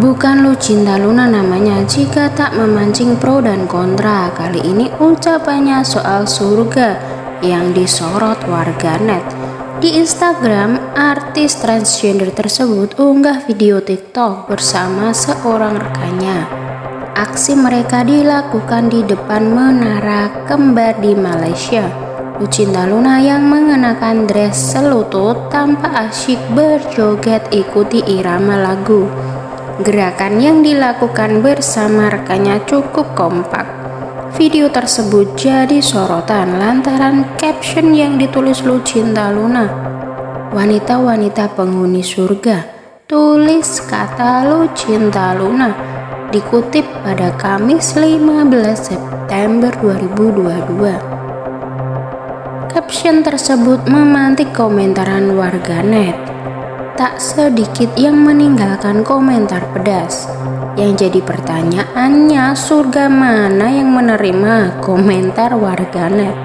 Bukan lu cinta Luna namanya jika tak memancing pro dan kontra. Kali ini ucapannya soal surga yang disorot warganet. Di Instagram, artis transgender tersebut unggah video TikTok bersama seorang rekannya. Aksi mereka dilakukan di depan menara kembar di Malaysia. Lucinta Luna yang mengenakan dress selutut tanpa asyik berjoget ikuti irama lagu. Gerakan yang dilakukan bersama rekannya cukup kompak. Video tersebut jadi sorotan lantaran caption yang ditulis Lucinta Luna. Wanita-wanita penghuni surga, tulis kata Lucinta Luna, dikutip pada Kamis 15 September 2022. Caption tersebut memantik komentaran warganet tak sedikit yang meninggalkan komentar pedas. Yang jadi pertanyaannya, surga mana yang menerima komentar warganet?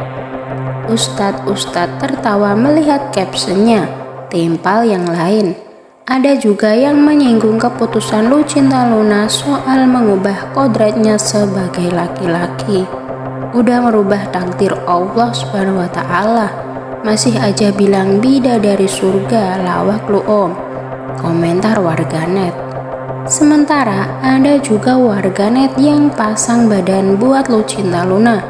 Ustadz-ustadz tertawa melihat captionnya, timpal yang lain. Ada juga yang menyinggung keputusan Lucinta Luna soal mengubah kodratnya sebagai laki-laki. Udah merubah takdir Allah Subhanahu wa taala masih aja bilang bida dari surga lawak lu om. Komentar warganet. Sementara ada juga warganet yang pasang badan buat Lucinta Luna.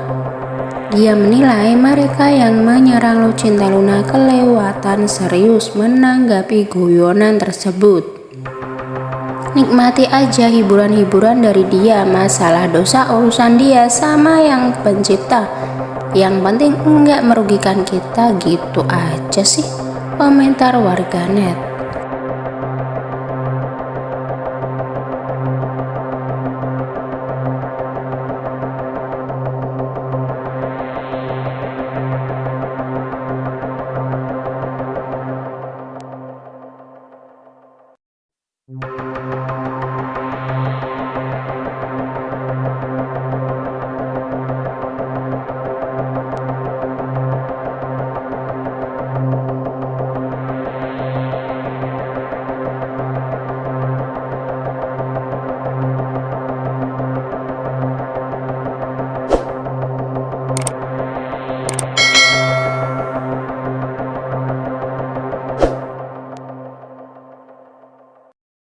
Dia menilai mereka yang menyerang Lucinta Luna kelewatan serius menanggapi guyonan tersebut. Nikmati aja hiburan-hiburan dari dia, masalah dosa urusan dia sama yang pencipta. Yang penting enggak merugikan kita. Gitu aja sih komentar warganet